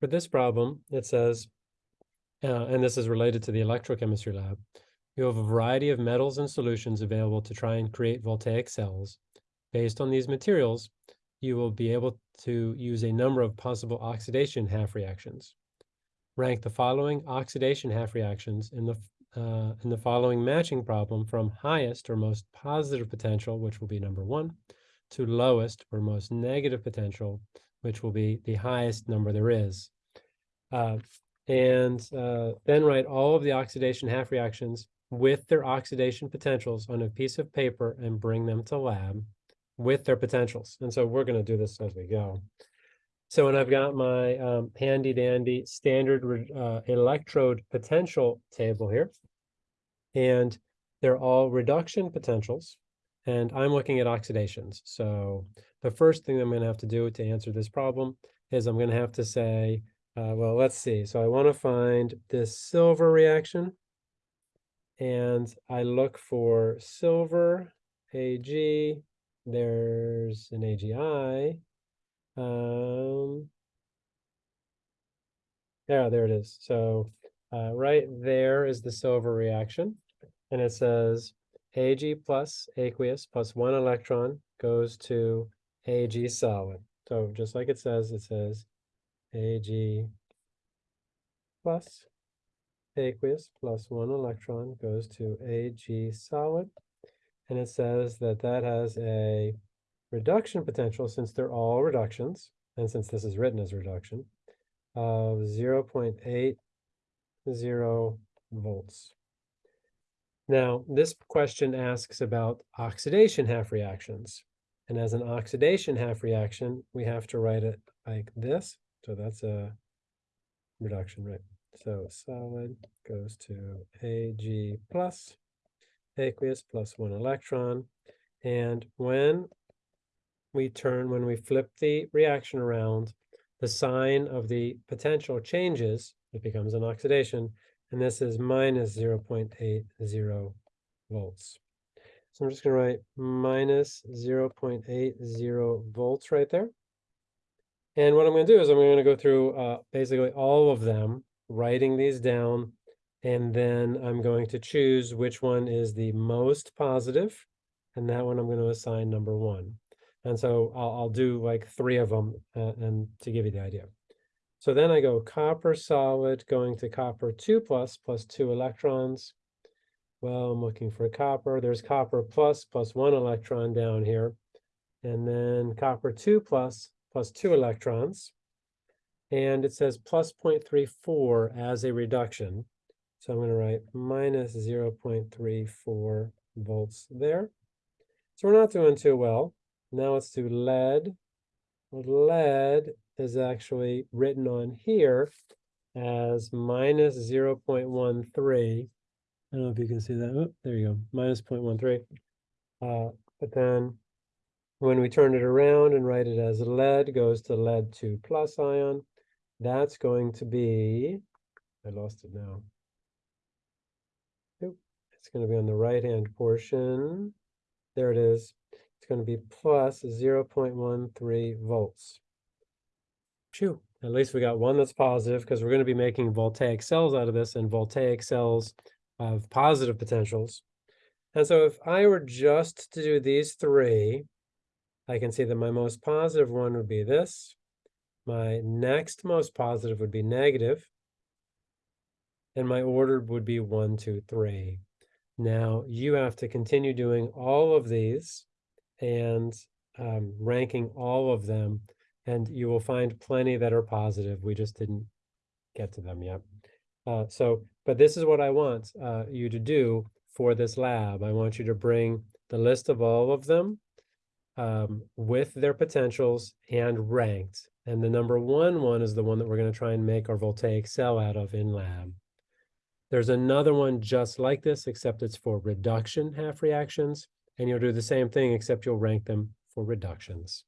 For this problem, it says, uh, and this is related to the electrochemistry lab, you have a variety of metals and solutions available to try and create voltaic cells. Based on these materials, you will be able to use a number of possible oxidation half reactions. Rank the following oxidation half reactions in the uh, in the following matching problem from highest or most positive potential, which will be number one, to lowest or most negative potential, which will be the highest number there is. Uh, and uh, then write all of the oxidation half reactions with their oxidation potentials on a piece of paper and bring them to lab with their potentials. And so we're going to do this as we go. So when I've got my um, handy dandy standard uh, electrode potential table here, and they're all reduction potentials, and I'm looking at oxidations. So the first thing I'm going to have to do to answer this problem is I'm going to have to say, uh, well, let's see. So I want to find this silver reaction. And I look for silver, Ag, there's an AgI. Um, yeah, there it is. So uh, right there is the silver reaction. And it says Ag plus aqueous plus one electron goes to Ag solid. So just like it says, it says Ag plus aqueous plus one electron goes to Ag solid. And it says that that has a reduction potential since they're all reductions, and since this is written as reduction, of 0.80 volts. Now, this question asks about oxidation half reactions. And as an oxidation half reaction, we have to write it like this. So that's a reduction, right? So solid goes to Ag plus, aqueous plus one electron. And when we turn, when we flip the reaction around, the sign of the potential changes, it becomes an oxidation, and this is minus 0.80 volts. So I'm just going to write minus 0.80 volts right there. And what I'm going to do is I'm going to go through uh, basically all of them, writing these down, and then I'm going to choose which one is the most positive, and that one I'm going to assign number one. And so I'll, I'll do like three of them uh, and to give you the idea. So then I go copper solid going to copper 2 plus plus 2 electrons. Well, I'm looking for copper. There's copper plus plus 1 electron down here. And then copper 2 plus plus 2 electrons. And it says plus 0.34 as a reduction. So I'm going to write minus 0.34 volts there. So we're not doing too well. Now let's do lead. Lead is actually written on here as minus 0.13. I don't know if you can see that. Oh, there you go, minus 0.13. Uh, but then when we turn it around and write it as lead goes to lead 2 plus ion, that's going to be, I lost it now. It's going to be on the right-hand portion. There it is. It's going to be plus 0.13 volts. Phew, at least we got one that's positive because we're going to be making voltaic cells out of this and voltaic cells have positive potentials. And so if I were just to do these three, I can see that my most positive one would be this. My next most positive would be negative, And my order would be one, two, three. Now you have to continue doing all of these and um, ranking all of them and you will find plenty that are positive. We just didn't get to them yet. Uh, so, but this is what I want uh, you to do for this lab. I want you to bring the list of all of them um, with their potentials and ranked. And the number one one is the one that we're going to try and make our voltaic cell out of in lab. There's another one just like this, except it's for reduction half reactions. And you'll do the same thing, except you'll rank them for reductions.